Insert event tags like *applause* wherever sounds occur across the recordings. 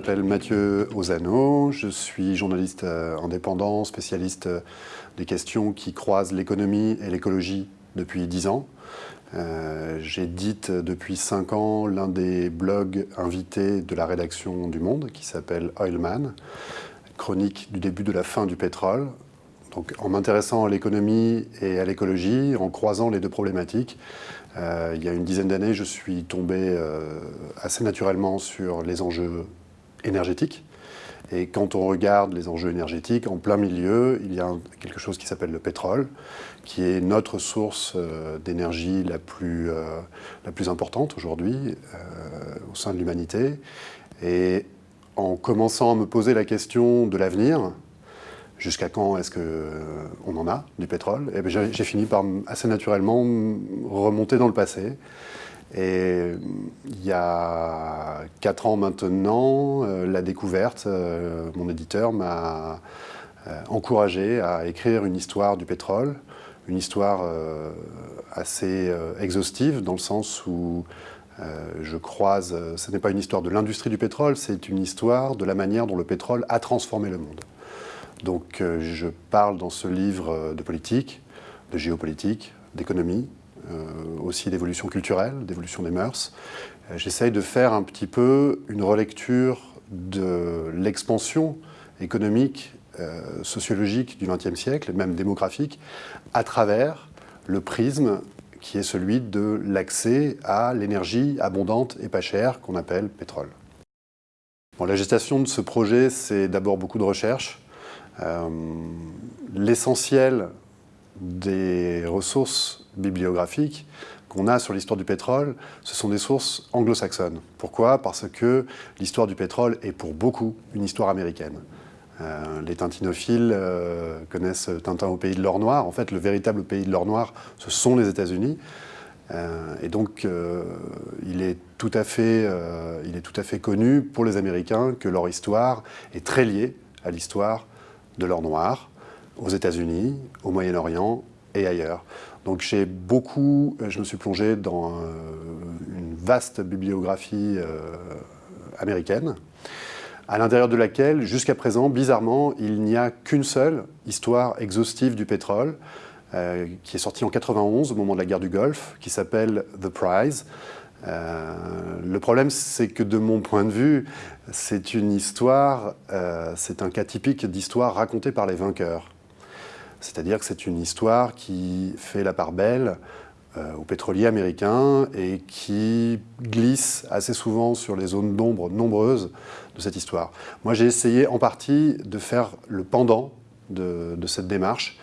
m'appelle Mathieu Ozano, je suis journaliste euh, indépendant, spécialiste euh, des questions qui croisent l'économie et l'écologie depuis dix ans. Euh, J'édite depuis cinq ans l'un des blogs invités de la rédaction du Monde qui s'appelle Oilman, chronique du début de la fin du pétrole. Donc, en m'intéressant à l'économie et à l'écologie, en croisant les deux problématiques, euh, il y a une dizaine d'années, je suis tombé assez naturellement sur les enjeux énergétiques. Et quand on regarde les enjeux énergétiques, en plein milieu, il y a quelque chose qui s'appelle le pétrole, qui est notre source euh, d'énergie la, plus, la plus importante aujourd'hui au sein de l'humanité. Et en commençant à me poser la question de l'avenir, jusqu'à quand est-ce qu'on euh, en a du pétrole eh ben, j'ai fini par assez naturellement remonter dans le passé. Et il y a quatre ans maintenant, euh, la découverte, euh, mon éditeur m'a encouragé à écrire une histoire du pétrole, une histoire assez exhaustive dans le sens où je croise, ce n'est pas une histoire de l'industrie du pétrole, c'est une histoire de la manière dont le pétrole a transformé le monde. Donc euh, je parle dans ce livre euh, de politique, de géopolitique, d'économie, euh, aussi d'évolution culturelle, d'évolution des mœurs. J'essaye de faire un petit peu une relecture de l'expansion économique, sociologique du XXe siècle, même démographique, à travers le prisme qui est celui de l'accès à l'énergie abondante et pas chère qu'on appelle pétrole. la gestation de ce projet, c'est d'abord beaucoup de recherche, euh, l'essentiel des ressources bibliographiques qu'on a sur l'histoire du pétrole, ce sont des sources anglo-saxonnes. Pourquoi? Parce que l'histoire du pétrole est pour beaucoup une histoire américaine. Euh, les tintinophiles euh, connaissent Tintin au pays de l'or noir. En fait, le véritable pays de l'or noir, ce sont les États-Unis. et donc, il, est tout à fait, il est tout à fait connu pour les Américains que leur histoire est très liée à l'histoire de l'or noir aux États-Unis, au Moyen-Orient et ailleurs. Donc j'ai beaucoup, je me suis plongé dans euh, une vaste bibliographie euh, américaine, à l'intérieur de laquelle, jusqu'à présent, bizarrement, il n'y a qu'une seule histoire exhaustive du pétrole, euh, qui est sortie en 91, au moment de la guerre du Golfe, qui s'appelle The Prize, euh, le problème, c'est que de mon point de vue, c'est une histoire, euh, c'est un cas typique d'histoire racontée par les vainqueurs. C'est-à-dire que c'est une histoire qui fait la part belle euh, aux pétroliers américains et qui glisse assez souvent sur les zones d'ombre nombreuses de cette histoire. Moi, j'ai essayé en partie de faire le pendant de, cette démarche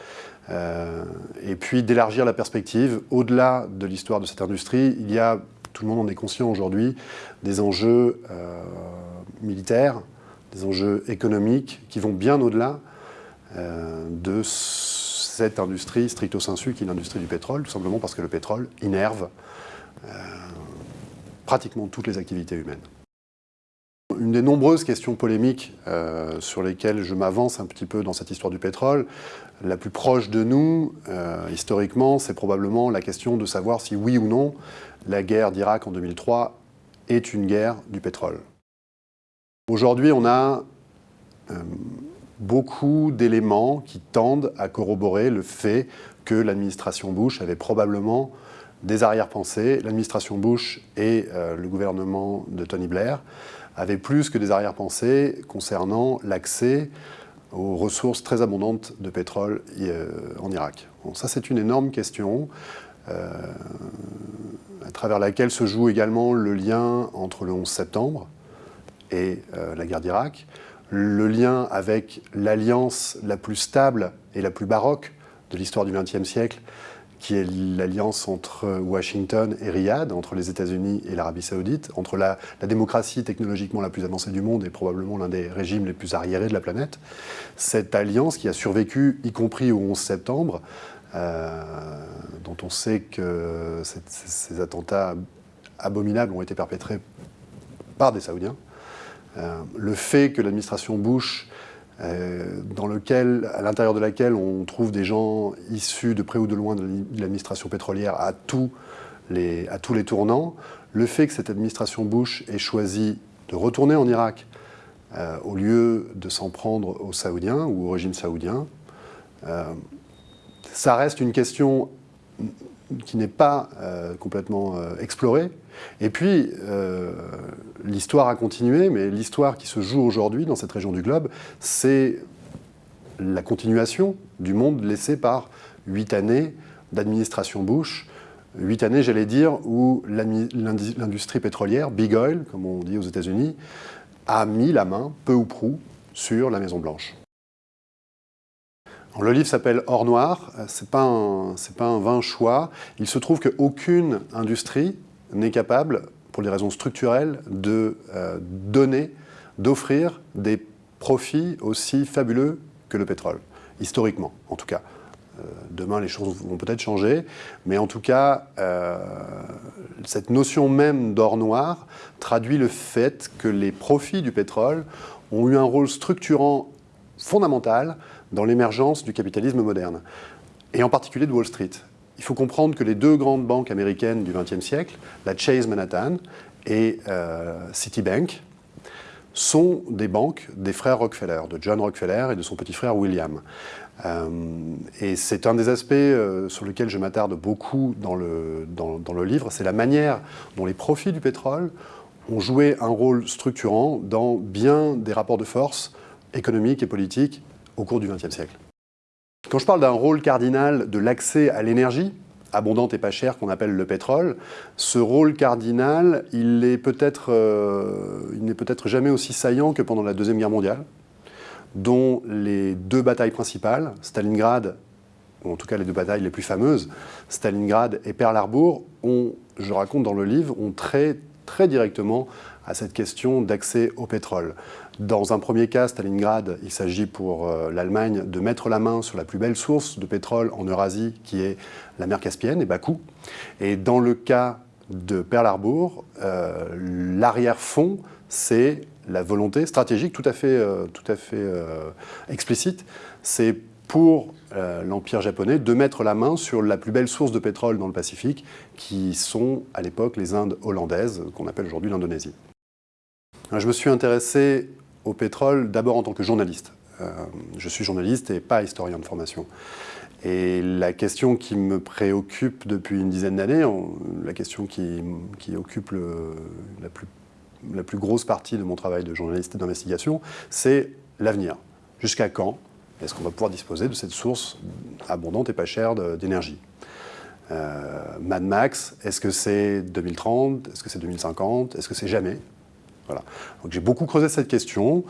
et puis d'élargir la perspective. Au-delà de l'histoire de cette industrie, il y a tout le monde en est conscient aujourd'hui, des enjeux euh, militaires, des enjeux économiques qui vont bien au-delà euh, de cette industrie stricto sensu qui est l'industrie du pétrole, tout simplement parce que le pétrole innerve euh, pratiquement toutes les activités humaines. Une des nombreuses questions polémiques sur lesquelles je m'avance un petit peu dans cette histoire du pétrole, la plus proche de nous, historiquement, c'est probablement la question de savoir si oui ou non la guerre d'Irak en 2003 est une guerre du pétrole. Aujourd'hui, on a euh, beaucoup d'éléments qui tendent à corroborer le fait que l'administration Bush avait probablement des arrière-pensées. L'administration Bush et euh, le gouvernement de Tony Blair avaient plus que des arrière-pensées concernant l'accès aux ressources très abondantes de pétrole euh, en Irak. ça, c'est une énorme question à travers laquelle se joue également le lien entre le 11 septembre et euh, la guerre d'Irak, le lien avec l'alliance la plus stable et la plus baroque de l'histoire du XXe siècle, qui est l'alliance entre Washington et Riyad, entre les États-Unis et l'Arabie saoudite, entre la, démocratie technologiquement la plus avancée du monde et probablement l'un des régimes les plus arriérés de la planète. Cette alliance qui a survécu, y compris au 11 septembre, euh, dont on sait que ces attentats abominables ont été perpétrés par des Saoudiens. Euh, le fait que l'administration Bush, euh, dans lequel, à l'intérieur de laquelle on trouve des gens issus de près ou de loin de l'administration pétrolière à tous, les, à tous les tournants, le fait que cette administration Bush ait choisi de retourner en Irak euh, au lieu de s'en prendre aux Saoudiens ou au régime saoudien. Ça reste une question qui n'est pas euh, complètement explorée. Et puis, l'histoire a continué, mais l'histoire qui se joue aujourd'hui dans cette région du globe, c'est la continuation du monde laissé par huit années d'administration Bush, huit années, j'allais dire, où l'industrie pétrolière, big oil, comme on dit aux États-Unis, a mis la main, peu ou prou, sur la Maison-Blanche. Le livre s'appelle Or Noir, ce n'est pas, pas, un vain choix. Il se trouve qu'aucune industrie n'est capable, pour des raisons structurelles, de euh, donner, d'offrir des profits aussi fabuleux que le pétrole, historiquement en tout cas. Euh, demain, les choses vont peut-être changer, mais en tout cas, euh, cette notion même d'or noir traduit le fait que les profits du pétrole ont eu un rôle structurant fondamental dans l'émergence du capitalisme moderne, et en particulier de Wall Street. Il faut comprendre que les deux grandes banques américaines du XXe siècle, la Chase Manhattan et euh, Citibank, sont des banques des frères Rockefeller, de John Rockefeller et de son petit frère William. Euh, et c'est un des aspects euh, sur lesquels je m'attarde beaucoup dans le, dans, le livre, c'est la manière dont les profits du pétrole ont joué un rôle structurant dans bien des rapports de force économiques et politiques au cours du XXe siècle. Quand je parle d'un rôle cardinal de l'accès à l'énergie, abondante et pas chère qu'on appelle le pétrole, ce rôle cardinal, il n'est peut-être euh, peut jamais aussi saillant que pendant la Deuxième Guerre mondiale, dont les deux batailles principales, Stalingrad, ou en tout cas les deux batailles les plus fameuses, Stalingrad et Pearl Harbor, ont, je raconte dans le livre, ont très, très directement à cette question d'accès au pétrole. Dans un premier cas, Stalingrad, il s'agit pour euh, l'Allemagne de mettre la main sur la plus belle source de pétrole en Eurasie, qui est la mer Caspienne et Bakou. Et dans le cas de Pearl Harbor, euh, l'arrière-fond, c'est la volonté stratégique tout à fait, euh, tout à fait explicite, c'est pour l'Empire japonais de mettre la main sur la plus belle source de pétrole dans le Pacifique, qui sont à l'époque les Indes hollandaises, qu'on appelle aujourd'hui l'Indonésie. Je me suis intéressé au pétrole d'abord en tant que journaliste. Euh, je suis journaliste et pas historien de formation. Et la question qui me préoccupe depuis une dizaine d'années, la question qui, occupe la, plus, grosse partie de mon travail de journaliste et d'investigation, c'est l'avenir. Jusqu'à quand est-ce qu'on va pouvoir disposer de cette source abondante et pas chère d'énergie? Euh, Mad Max, est-ce que c'est 2030 Est-ce que c'est 2050 Est-ce que c'est jamais? Donc j'ai beaucoup creusé cette question.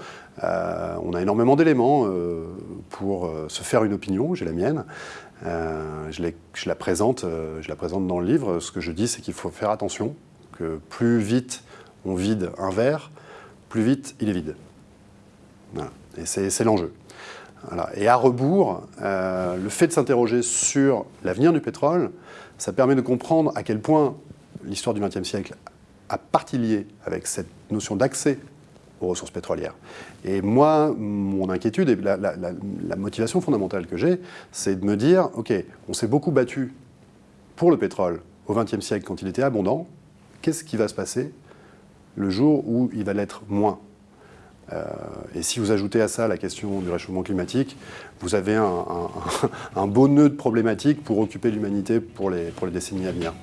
Euh, on a énormément d'éléments euh, pour euh, se faire une opinion, j'ai la mienne. Je, je, la présente, je la présente dans le livre. Ce que je dis, c'est qu'il faut faire attention, que plus vite on vide un verre, plus vite il est vide. Et c'est l'enjeu. Et à rebours, le fait de s'interroger sur l'avenir du pétrole, ça permet de comprendre à quel point l'histoire du XXe siècle a partie liée avec cette notion d'accès aux ressources pétrolières. Et moi, mon inquiétude et la, motivation fondamentale que j'ai, c'est de me dire, OK, on s'est beaucoup battu pour le pétrole au XXe siècle quand il était abondant, qu'est-ce qui va se passer le jour où il va l'être moins? Euh, et si vous ajoutez à ça la question du réchauffement climatique, vous avez un, *laughs* beau nœud de problématiques pour occuper l'humanité pour les, pour les décennies à venir.